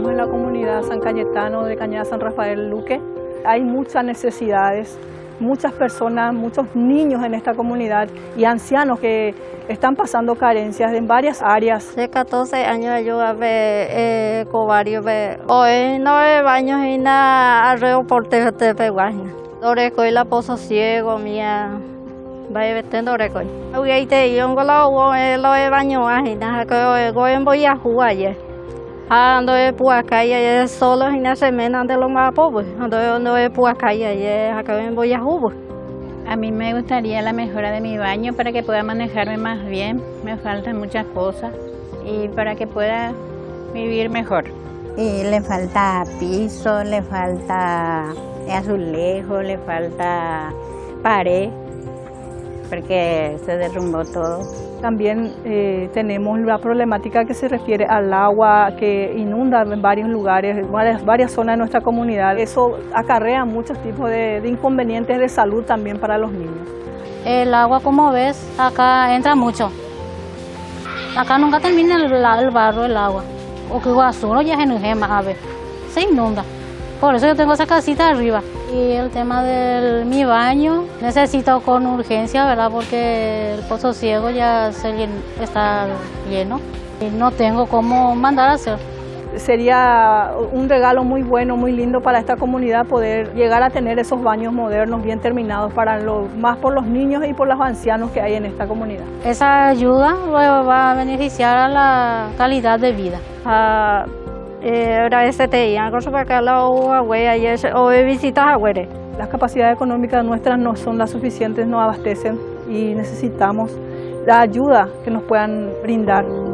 estamos en la comunidad San Cayetano de Cañada San Rafael Luque. Hay muchas necesidades, muchas personas, muchos niños en esta comunidad y ancianos que están pasando carencias en varias áreas. Hace 14 años yo ve eh, covario ve hoy no baños y nada aeroporte de Peguajna. Doreco y la pozo ciego mía. Vaya vestiendo doreco. Hoy ahí te yo con la lo de baño ajena que hoy voy a jugar ayer. Ando de puacaya solo y na semana de lo más pobre. Ando ando de puacaya y acá voy a jugar. A mí me gustaría la mejora de mi baño para que pueda manejarme más bien. Me faltan muchas cosas y para que pueda vivir mejor. Y le falta piso, le falta azulejo, le falta pared, porque se derrumbó todo. También eh, tenemos la problemática que se refiere al agua que inunda en varios lugares, varias, varias zonas de nuestra comunidad. Eso acarrea muchos tipos de, de inconvenientes de salud también para los niños. El agua, como ves, acá entra mucho. Acá nunca termina el, el barro, el agua. O que ya se a ver. Se inunda. Por eso yo tengo esa casita arriba. Y el tema de mi baño, necesito con urgencia, ¿verdad? Porque el pozo ciego ya se llen- está lleno. Y no tengo cómo mandar a hacer. Sería un regalo muy bueno, muy lindo para esta comunidad poder llegar a tener esos baños modernos bien terminados para lo, más por los niños y por los ancianos que hay en esta comunidad. Esa ayuda va a beneficiar a la calidad de vida. Ah, eh, ahora te iban con su para la güey ayer o visitas a. Las capacidades económicas nuestras no son las suficientes, no abastecen y necesitamos la ayuda que nos puedan brindar.